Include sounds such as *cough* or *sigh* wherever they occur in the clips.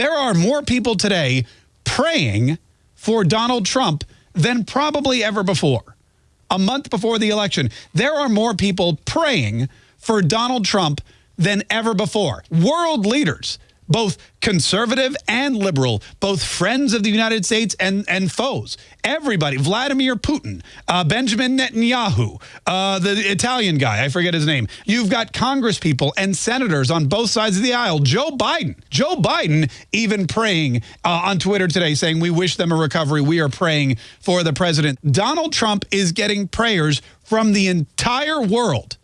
There are more people today praying for Donald Trump than probably ever before. A month before the election, there are more people praying for Donald Trump than ever before. World leaders both conservative and liberal, both friends of the United States and, and foes. Everybody, Vladimir Putin, uh, Benjamin Netanyahu, uh, the Italian guy, I forget his name. You've got Congress people and senators on both sides of the aisle. Joe Biden, Joe Biden even praying uh, on Twitter today saying we wish them a recovery. We are praying for the president. Donald Trump is getting prayers from the entire world.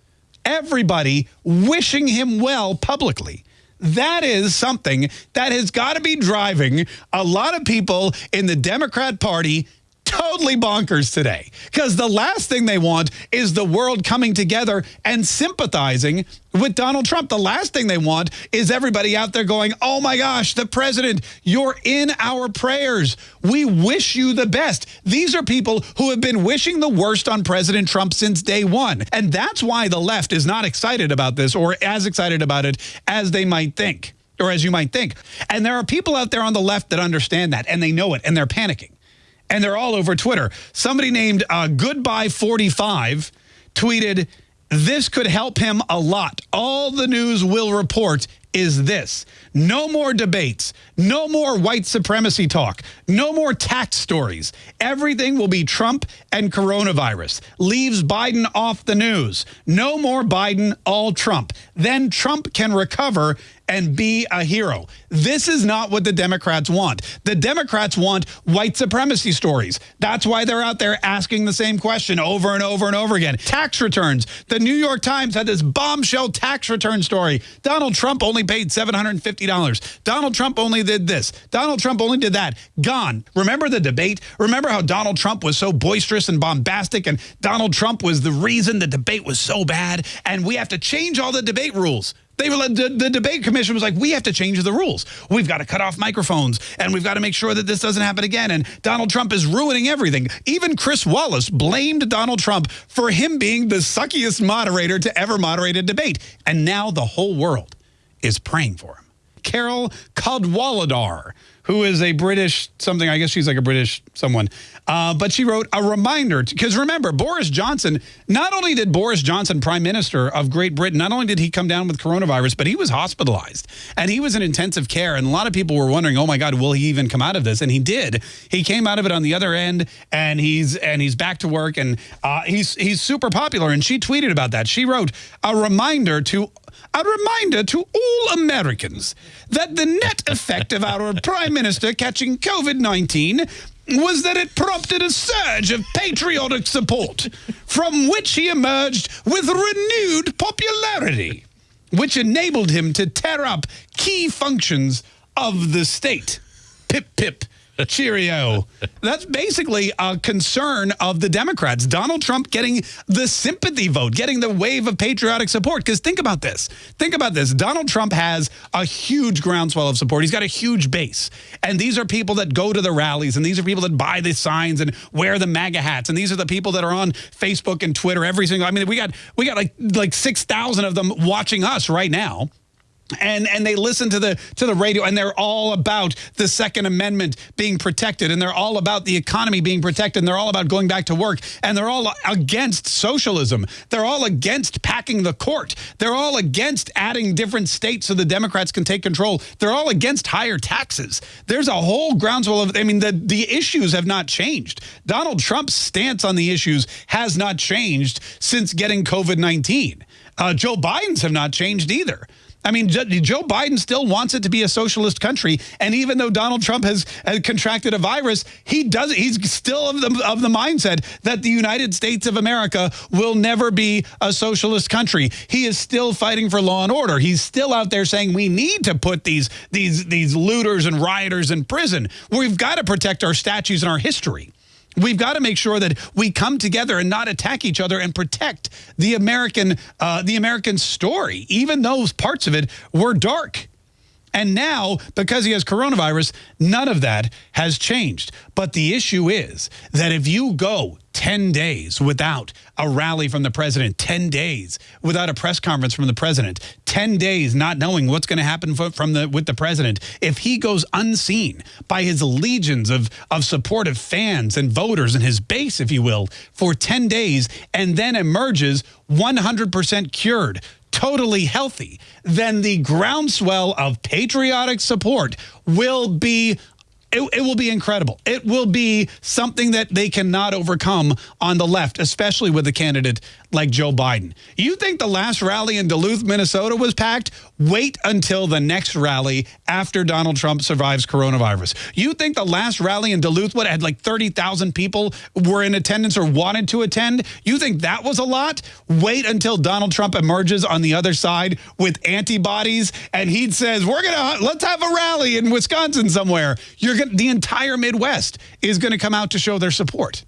Everybody wishing him well publicly. That is something that has got to be driving a lot of people in the Democrat Party totally bonkers today because the last thing they want is the world coming together and sympathizing with Donald Trump. The last thing they want is everybody out there going, oh my gosh, the president, you're in our prayers. We wish you the best. These are people who have been wishing the worst on President Trump since day one. And that's why the left is not excited about this or as excited about it as they might think or as you might think. And there are people out there on the left that understand that and they know it and they're panicking and they're all over Twitter. Somebody named uh, Goodbye45 tweeted, this could help him a lot. All the news will report is this. No more debates. No more white supremacy talk. No more tax stories. Everything will be Trump and coronavirus. Leaves Biden off the news. No more Biden, all Trump. Then Trump can recover and be a hero. This is not what the Democrats want. The Democrats want white supremacy stories. That's why they're out there asking the same question over and over and over again. Tax returns. The New York Times had this bombshell tax return story. Donald Trump only paid $750. Donald Trump only did this. Donald Trump only did that. Gone. Remember the debate? Remember how Donald Trump was so boisterous and bombastic and Donald Trump was the reason the debate was so bad and we have to change all the debate rules. They were the, the debate commission was like, we have to change the rules. We've got to cut off microphones and we've got to make sure that this doesn't happen again. And Donald Trump is ruining everything. Even Chris Wallace blamed Donald Trump for him being the suckiest moderator to ever moderate a debate. And now the whole world is praying for him. Carol Cadwalladr who is a British something. I guess she's like a British someone. Uh, but she wrote a reminder because remember, Boris Johnson, not only did Boris Johnson, Prime Minister of Great Britain, not only did he come down with coronavirus, but he was hospitalized and he was in intensive care. And a lot of people were wondering, oh my God, will he even come out of this? And he did. He came out of it on the other end and he's and he's back to work and uh, he's he's super popular. And she tweeted about that. She wrote a reminder to a reminder to all Americans that the net effect of our *laughs* Prime Minister catching COVID-19 was that it prompted a surge of patriotic support, from which he emerged with renewed popularity, which enabled him to tear up key functions of the state. Pip, pip, *laughs* Cheerio. That's basically a concern of the Democrats. Donald Trump getting the sympathy vote, getting the wave of patriotic support. Because think about this. Think about this. Donald Trump has a huge groundswell of support. He's got a huge base. And these are people that go to the rallies. And these are people that buy the signs and wear the MAGA hats. And these are the people that are on Facebook and Twitter every single. I mean, we got we got like like 6,000 of them watching us right now and and they listen to the to the radio and they're all about the second amendment being protected and they're all about the economy being protected and they're all about going back to work and they're all against socialism. They're all against packing the court. They're all against adding different states so the democrats can take control. They're all against higher taxes. There's a whole groundswell of i mean the the issues have not changed. Donald trump's stance on the issues has not changed since getting covid-19 uh, joe biden's have not changed either I mean, Joe Biden still wants it to be a socialist country. And even though Donald Trump has, has contracted a virus, he does he's still of the, of the mindset that the United States of America will never be a socialist country. He is still fighting for law and order. He's still out there saying we need to put these, these, these looters and rioters in prison. We've got to protect our statues and our history. We've got to make sure that we come together and not attack each other and protect the American, uh, the American story, even those parts of it were dark. And now, because he has coronavirus, none of that has changed. But the issue is that if you go 10 days without a rally from the president, 10 days without a press conference from the president, 10 days not knowing what's going to happen from the with the president, if he goes unseen by his legions of, of supportive fans and voters and his base, if you will, for 10 days and then emerges 100% cured, totally healthy, then the groundswell of patriotic support will be it, it, will be incredible. It will be something that they cannot overcome on the left, especially with a candidate like Joe Biden. You think the last rally in Duluth, Minnesota was packed? Wait until the next rally after Donald Trump survives coronavirus. You think the last rally in Duluth would had like 30,000 people were in attendance or wanted to attend? You think that was a lot? Wait until Donald Trump emerges on the other side with antibodies and he says, we're going to, let's have a rally in Wisconsin somewhere. You're going the entire Midwest is going to come out to show their support.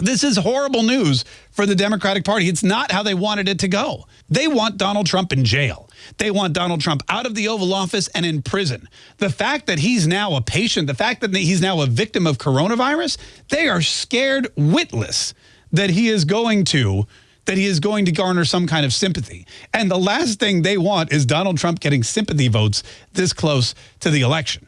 This is horrible news for the Democratic Party. It's not how they wanted it to go. They want Donald Trump in jail. They want Donald Trump out of the Oval Office and in prison. The fact that he's now a patient, the fact that he's now a victim of coronavirus, they are scared witless that he is going to that he is going to garner some kind of sympathy. And the last thing they want is Donald Trump getting sympathy votes this close to the election.